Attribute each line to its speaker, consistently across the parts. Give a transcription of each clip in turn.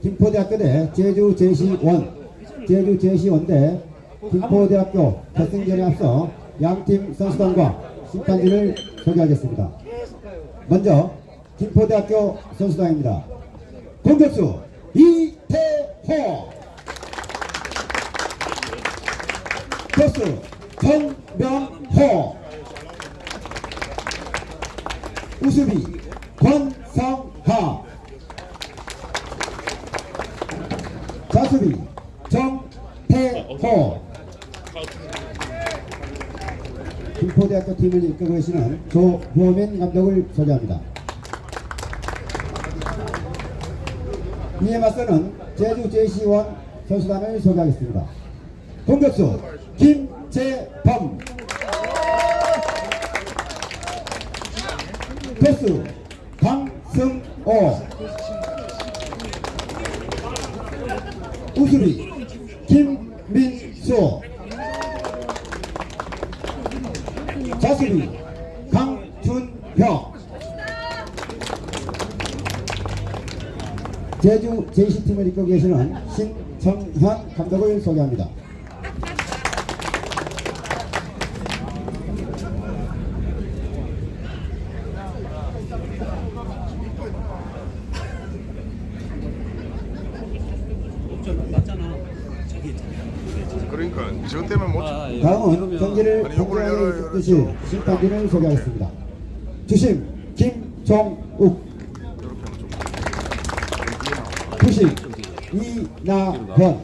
Speaker 1: 김포대학교 대 제주 제시원, 제주 제시원 대 김포대학교 결승전에 앞서 양팀 선수단과 심판진을 소개하겠습니다. 먼저 김포대학교 선수단입니다. 공격수 이태호 토스 정명호 우수비 권성하 자수비 정태호 김포대학교 팀을 이끌고 계시는 조호민 감독을 소개합니다. 이에 맞서는 제주 제시원 선수단을 소개하겠습니다. 공격수 김재범 패스 강승호 우수비 김민수 자수비 강준혁 제주 제시팀을 이끌고 계시는 신정현 감독을 소개합니다.
Speaker 2: 그러니까 저 때문에 못
Speaker 3: 아, 예.
Speaker 1: 다음은
Speaker 3: 그러면-
Speaker 1: 경기를
Speaker 2: 아니, 요거를
Speaker 1: 있듯이 심판진을 소개하겠습니다. 주심 김종욱 부심 이나현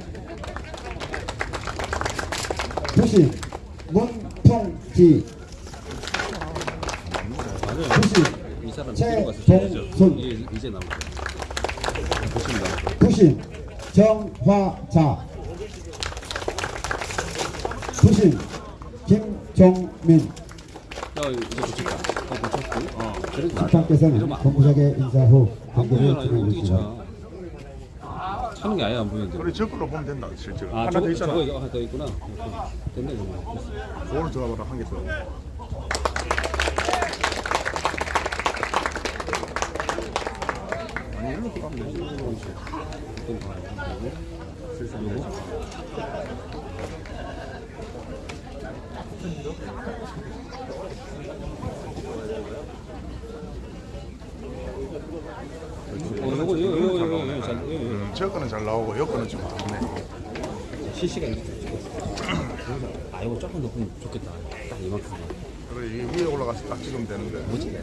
Speaker 1: 부심 문풍지 부심 최동순.
Speaker 3: 보십니다.
Speaker 1: 부심 정화자 부심
Speaker 3: 이러면 안
Speaker 1: 본부장의 인사 후
Speaker 3: 이거
Speaker 1: 진행해 주시다.
Speaker 3: 차? 차는 게 아예 안 보이는데.
Speaker 2: 그래 저걸로 보면 된다 실제로
Speaker 3: 아
Speaker 2: 하나 더 있잖아
Speaker 3: 저거 하나 더 있구나. 됐네 정말.
Speaker 2: 그거는 들어가봐라 한 개 더. 아니 일로 들어가면 되지
Speaker 3: 어 이거 이거 이거 이거 이거 잘 이거, 이 거.
Speaker 2: 거는 잘 나오고 여 거는 좀 안네
Speaker 3: 실시간 이렇게 찍었어. 아 이거 조금 높으면 좋겠다. 딱 이만큼만.
Speaker 2: 그래 이 위에 올라가서 딱 찍으면 되는데
Speaker 3: 뭐지?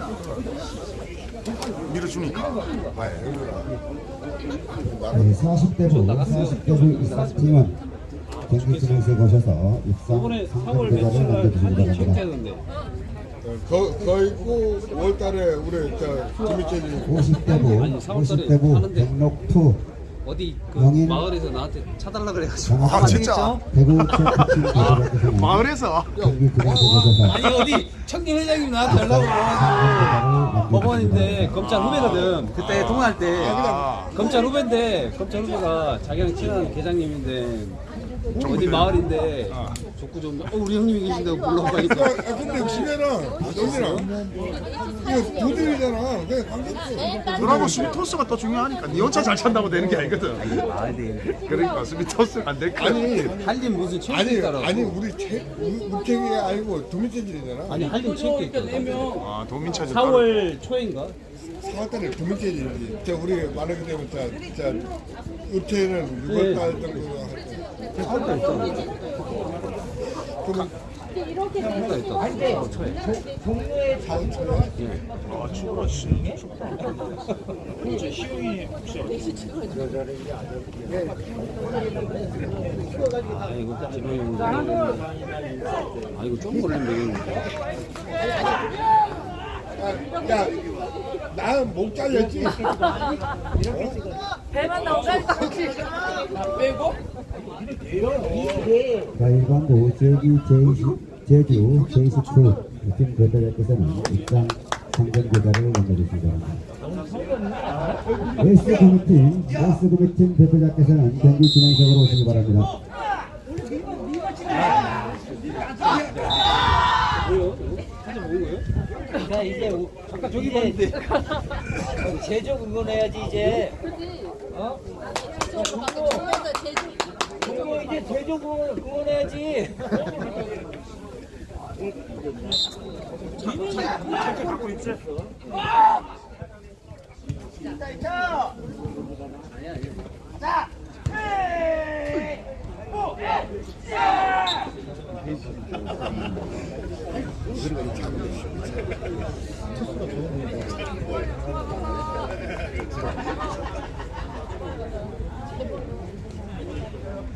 Speaker 2: 밀어주니까 봐요
Speaker 1: 네, 40대부 40대부 이상 팀은 경기팀에서 모셔서 입상
Speaker 3: 이번에 4월
Speaker 1: 상금대가를
Speaker 3: 며칠 날
Speaker 1: 남겨주시기
Speaker 3: 한일
Speaker 1: 바랍니다.
Speaker 4: 거, 거 있고 5월달에 우리 저 김희철이
Speaker 1: 50대부
Speaker 3: 아니, 4월 달에
Speaker 1: 50대부
Speaker 3: 하는데.
Speaker 1: 백록투
Speaker 3: 어디 그
Speaker 1: 명인-
Speaker 3: 마을에서 나한테 차달라 그래가지고
Speaker 2: 아 진짜
Speaker 1: 대구
Speaker 2: 마을에서
Speaker 3: 아니 어디 청년 회장님이 나한테 연락을 와가지고 법원인데 검찰 후배거든 그때 통화할 때
Speaker 2: 아,
Speaker 3: 검찰 후배인데 검찰 후배가 자기랑 친한 계장님인데 어디 마을인데 족구 좀 어, 우리 형님이 계신다고 불러보니까
Speaker 4: 아 근데 시내랑 여기랑 이거 두들이잖아. 그냥 관계없어.
Speaker 2: 그러고 스미토스가 또 중요하니까. 니 혼자 잘 찬다고 되는 게 아니거든.
Speaker 3: 아니
Speaker 2: 그러니까 스미토스가 안될 거야.
Speaker 4: 아니
Speaker 3: 한림 무슨 체육
Speaker 4: 아니 우리 체 우체기 아니고 두민체질이잖아.
Speaker 3: 아니 한림 체육 있다
Speaker 2: 아 도민차지
Speaker 3: 4월 초인가?
Speaker 4: 4월달에 두민체질이지. 저 우리 말하게 되면 저저 우체는 6월달 정도 할 때.
Speaker 3: 할때 있잖아
Speaker 4: 그러면
Speaker 3: 할때 있다 4월 초에
Speaker 4: 4월 초에
Speaker 2: 아 추워라
Speaker 3: 씨아 이거 지명이 아 이거 좀 걸리면 되겠는데
Speaker 4: 야 나는 목 잘렸지
Speaker 5: 배만 나오면 빼고
Speaker 1: 가일광부 제주 제시 제주 제시투 팀 대표께서는 입상 상금대가를 남겨주시기 바랍니다. 웨스 구미팀 웨스 구미팀 대표자께서는 경기 진행석으로 오시기 바랍니다.
Speaker 6: 이제 오-
Speaker 3: 아까 저기 봤는데
Speaker 6: 제적 응원해야지 이제
Speaker 3: 어?
Speaker 6: 중국에서 제주
Speaker 3: 그거 이제 제조 그거 그거 내야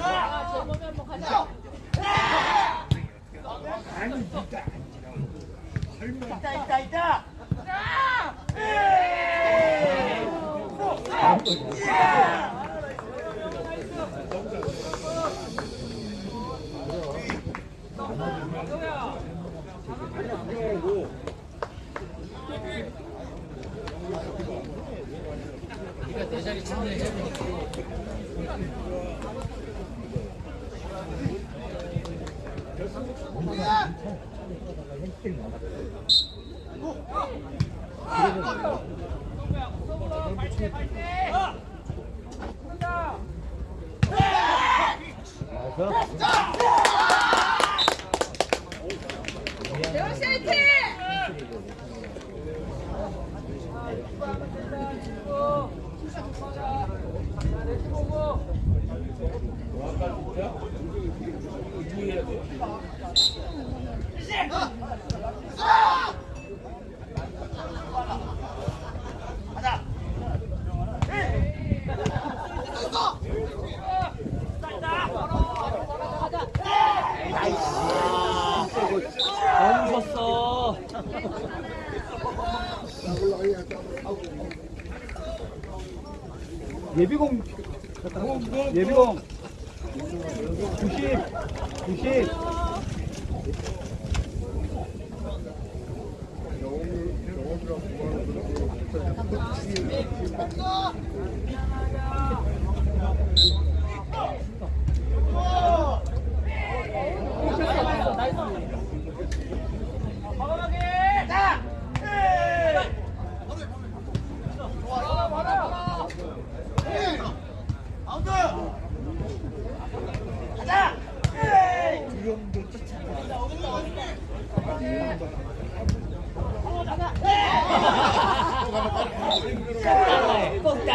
Speaker 6: 아, 제몸에 한 번 가자. 대원
Speaker 3: 예비공 90 90 따라해.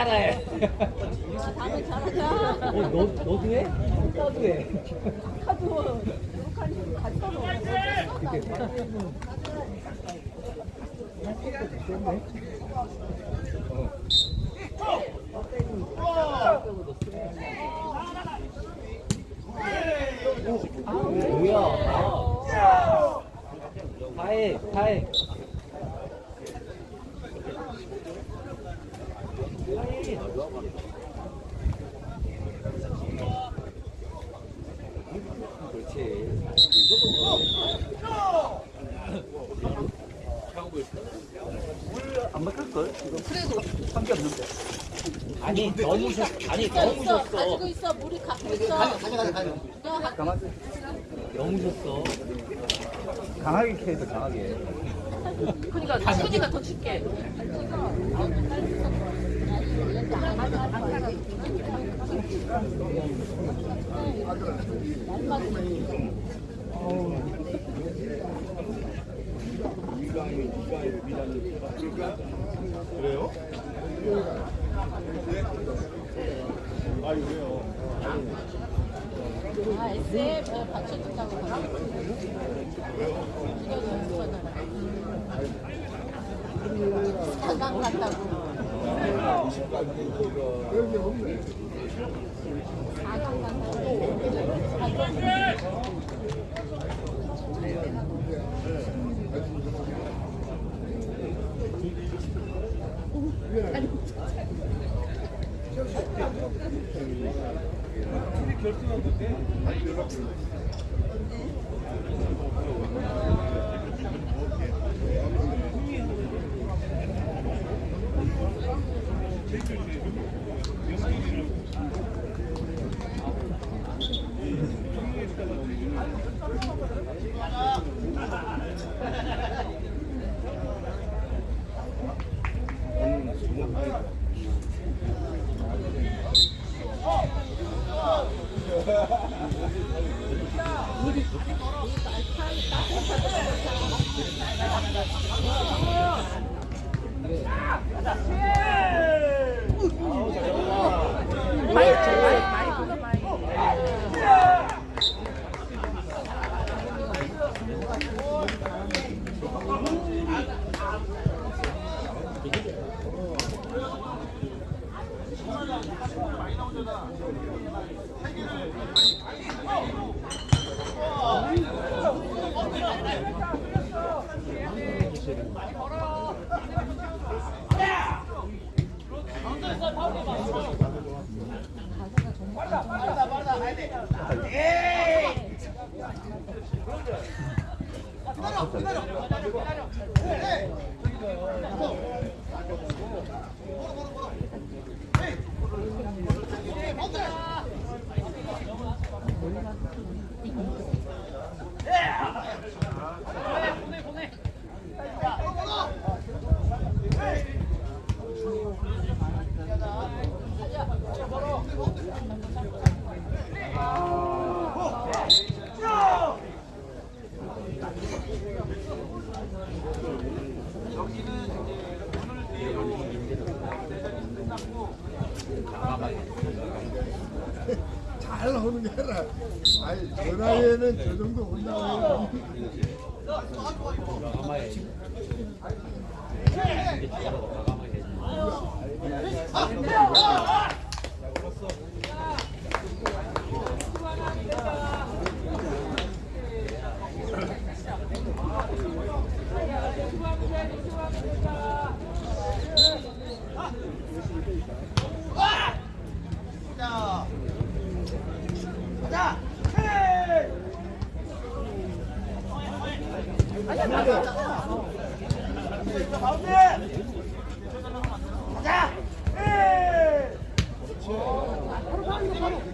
Speaker 3: 따라해. 어, 너 너도 해? 나도 해.
Speaker 6: 카드 북한이 같이 먹어.
Speaker 3: 뭐야? 아. 파해 파해. 파해. 그렇지. 안 바꿀걸? 그래도 한게 없는데. 아니 너무 셨 아니 너무. 셨어.
Speaker 6: 가지고 있어. 물이 갖고 있어. 가져, 가져, 가져.
Speaker 3: 너무 셨어. 강하게 캐서 강하게.
Speaker 6: 그러니까 순이가 더 춥게. 아, SF 받쳐준다고 하네. 이거 너무 거잖아. 사강 같다고. 사강 같다고.
Speaker 3: 기다려 기다려 기다려 기다려 잘 나오는 게 아니라. 아니 전화에는 저 정도
Speaker 5: 온다고 해요. 가운데 가자 바로 바로 바로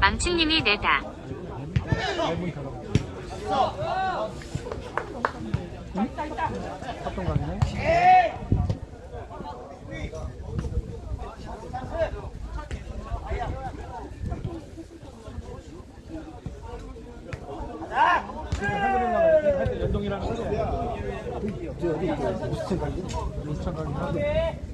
Speaker 7: 망치님이 내다.
Speaker 5: 합동 갔네. 연동이라는 거죠. 어디 있어요?
Speaker 3: 무스천 갈기? 무스천
Speaker 7: 갈기.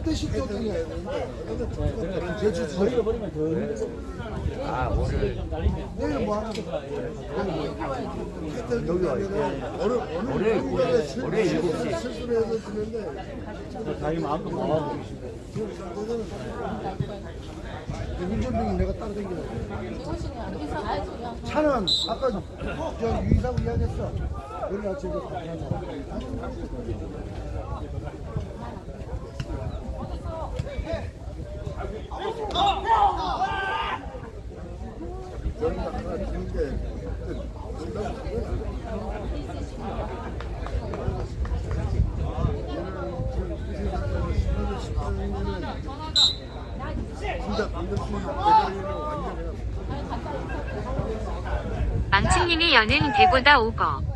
Speaker 7: 햇빛이
Speaker 4: 또 되네.
Speaker 3: 저희가 버리면 더 힘들고.
Speaker 8: 아, 오늘.
Speaker 4: 내일 뭐 하는 거야?
Speaker 9: 여기 와, 이거.
Speaker 4: 월요일,
Speaker 9: 월요일, 월요일 7시.
Speaker 4: 실수해서 주는데.
Speaker 3: 다이 마음껏 나와 보시고.
Speaker 4: 운전병이 내가
Speaker 6: 따라다니는
Speaker 4: 차는 아까 저 유이사고 이야기했어. 오늘 아침에 가서
Speaker 7: 망치님이 여는 배보다
Speaker 6: 오거.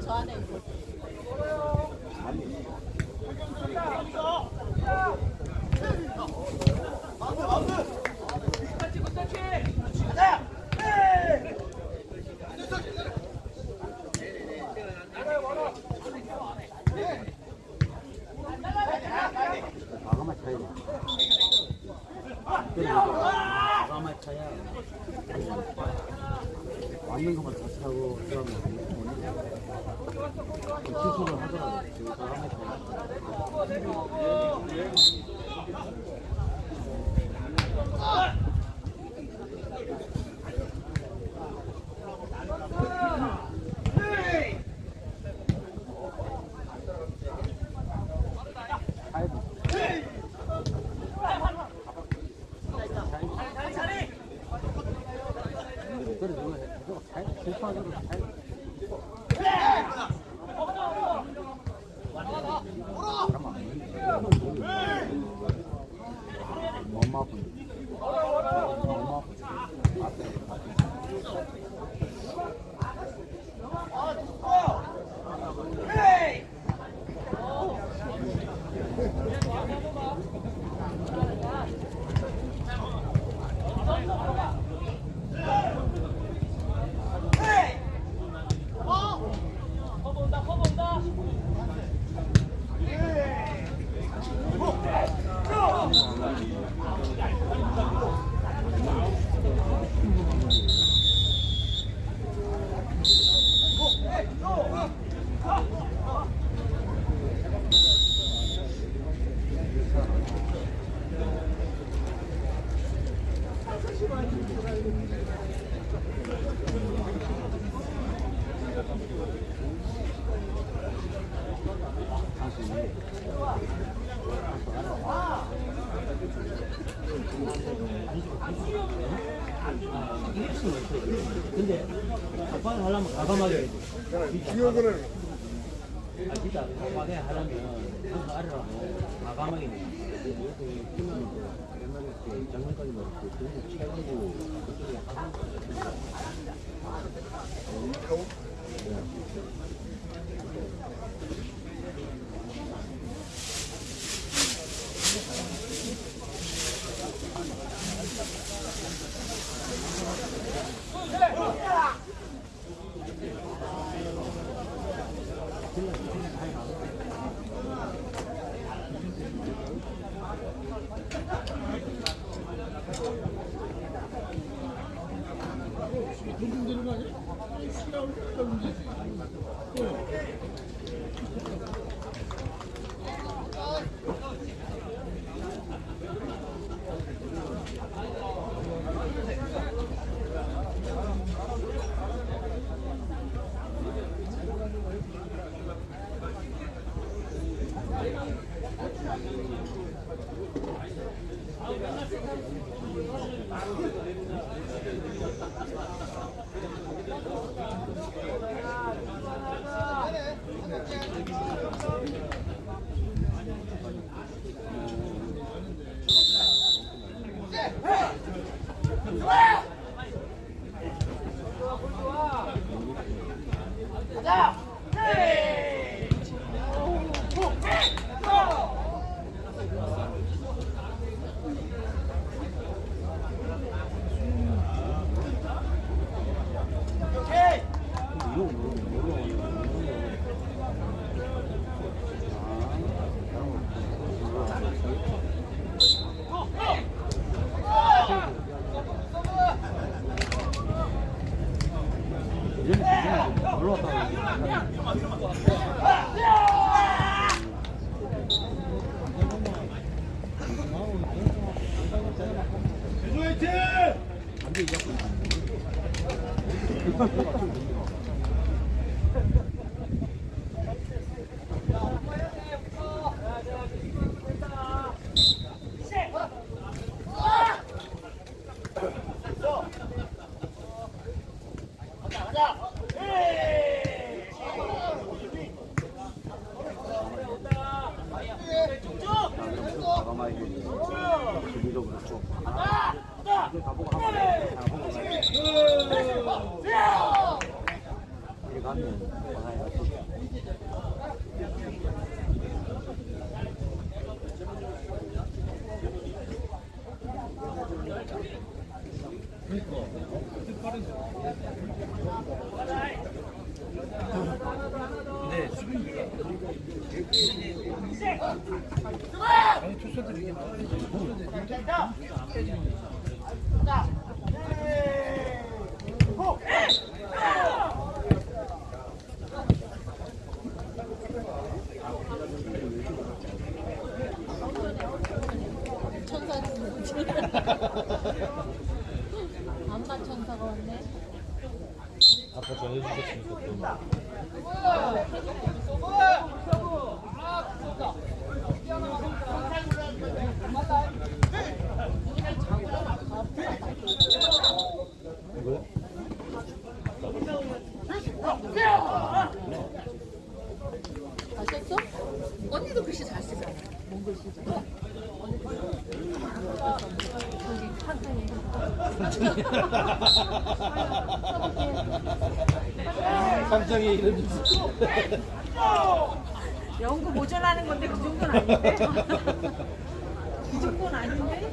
Speaker 6: 저 안에 있어.
Speaker 3: gördüler. 천
Speaker 6: 아닌데?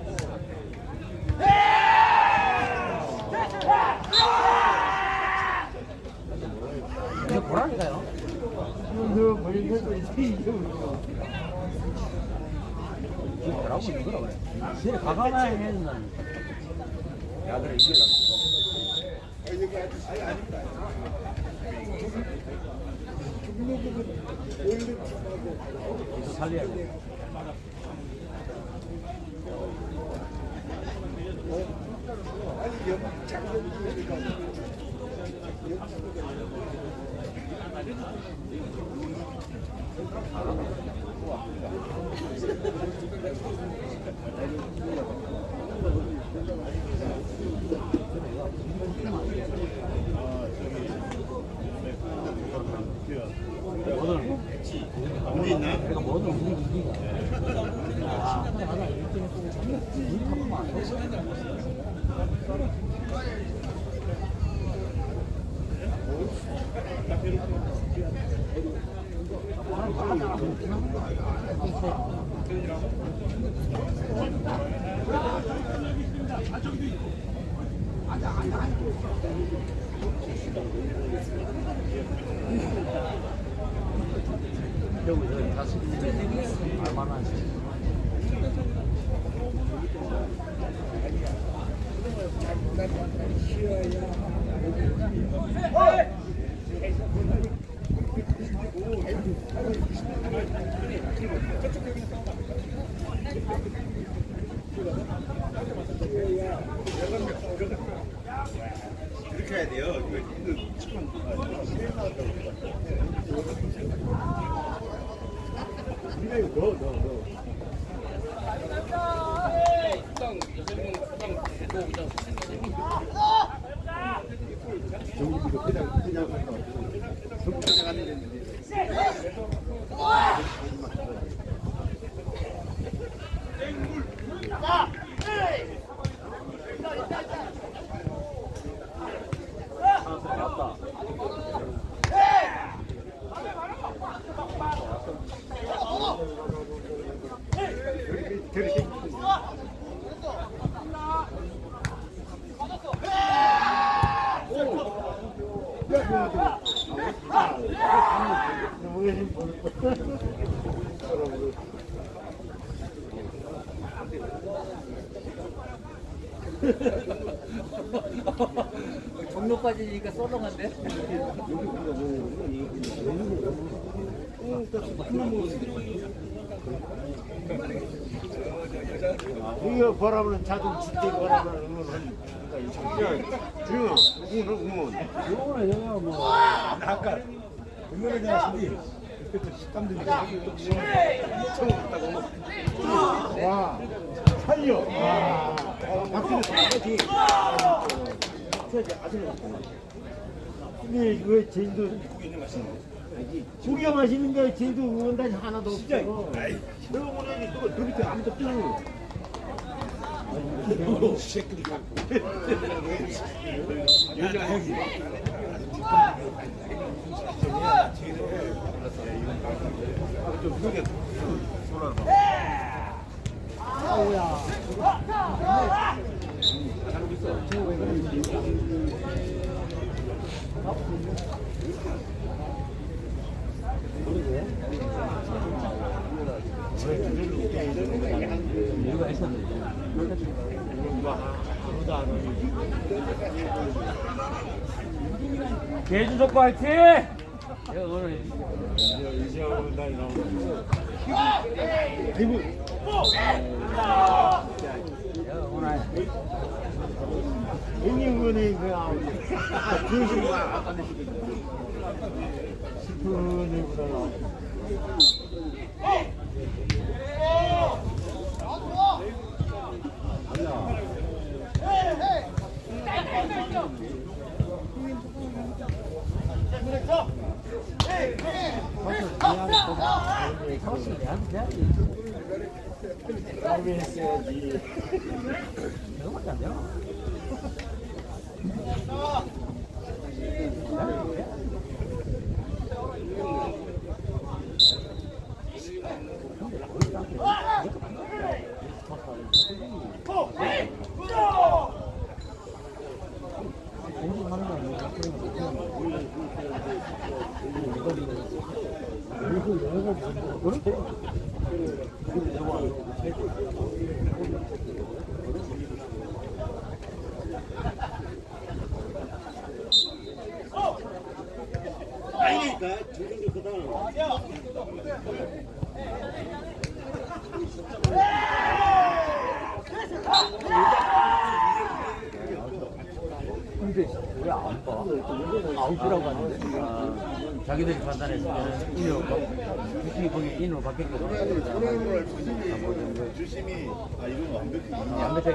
Speaker 10: 이거
Speaker 3: 보라니까요. 살려야 돼. 뭐 이기가. 아, 근데 하나 1등 했고 우리 타고만 여기서 다섯 얼마나 하시죠? 종로 빠지 니까 썰렁한데?
Speaker 10: 이거 바라보는 자동 진짜 바라보는 응원은 중요 응원 응원
Speaker 3: 요거는 형이야. 뭐
Speaker 10: 아까 대한 신이 그때 식감들이 와 살려. 와. 아시는 근 데왜 제주도 고기가 맛있는 게 제주도 응원단이 하나도 없어 진짜 응원단이 또 밑에 아무도 없잖아
Speaker 3: 족구 화이팅! 내가 오늘 내가 오늘
Speaker 10: 응원이 그냥 중심과 아까 싶은 일 보다
Speaker 3: 사무실 내한테 해야지
Speaker 10: 싸움이 했어야지
Speaker 3: 그거밖에 안 Thank you.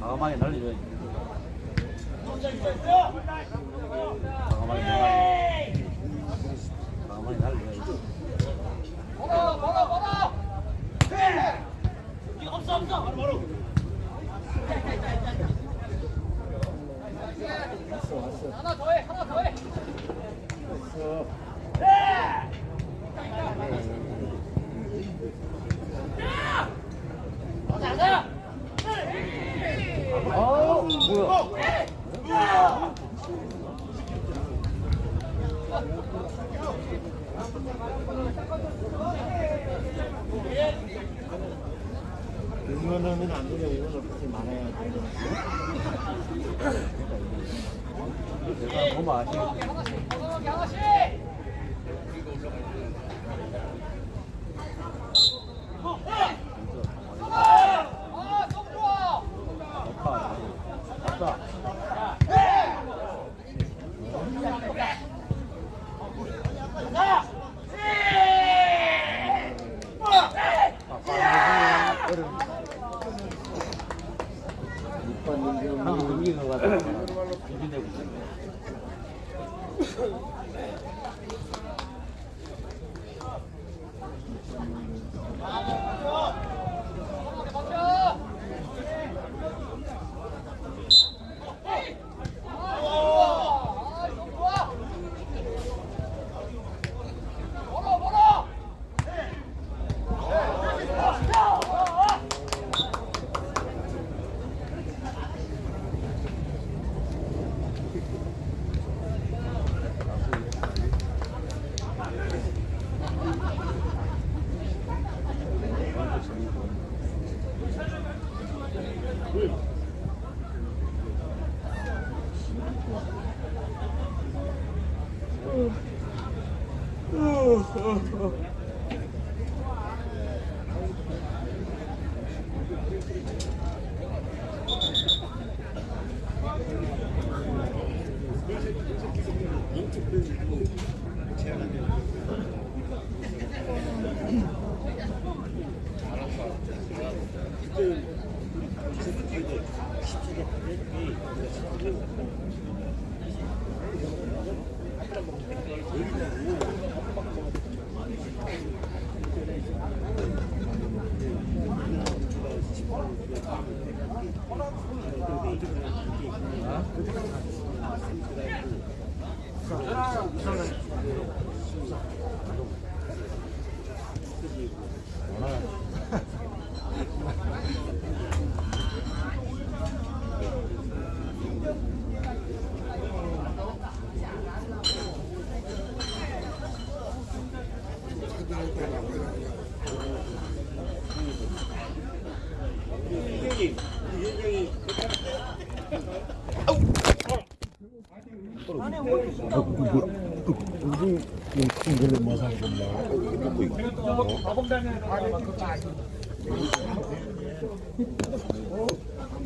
Speaker 3: 과감하게 날리죠. 과감하게 날리죠. 과감하게 날리죠. 아, 뭐야?
Speaker 10: 이거는 안 되죠. 이거는 그렇게 많아야 돼.
Speaker 3: 내가 너무 아쉬워.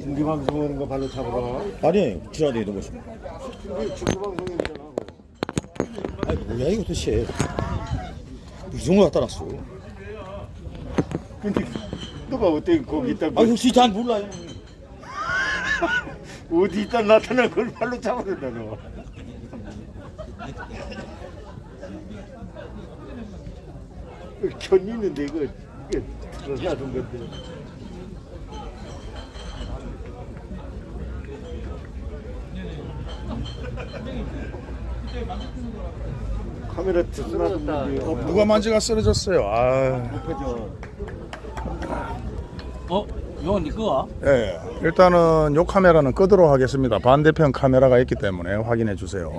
Speaker 10: 중계 방송하는 거 발로 잡으라.
Speaker 11: 아니 지나다 있는 것이
Speaker 10: 중계 방송이잖아.
Speaker 11: 아니 뭐야 이거 도대체 무슨 걸 갖다 놨어
Speaker 10: 근데 너가 어떻게 거기 있다
Speaker 11: 아 혹시 잘 몰라요?
Speaker 10: 어디 있다 나타난 걸 발로 잡아낸다 너. 견 있는데 이거 이게 들어가는 건데. 카메라 쓰러졌다.
Speaker 2: 누가 만지가 쓰러졌어요. 아,
Speaker 3: 어? 이건 네 거야?
Speaker 2: 예. 일단은 요 카메라는 끄도록 하겠습니다. 반대편 카메라가 있기 때문에 확인해 주세요.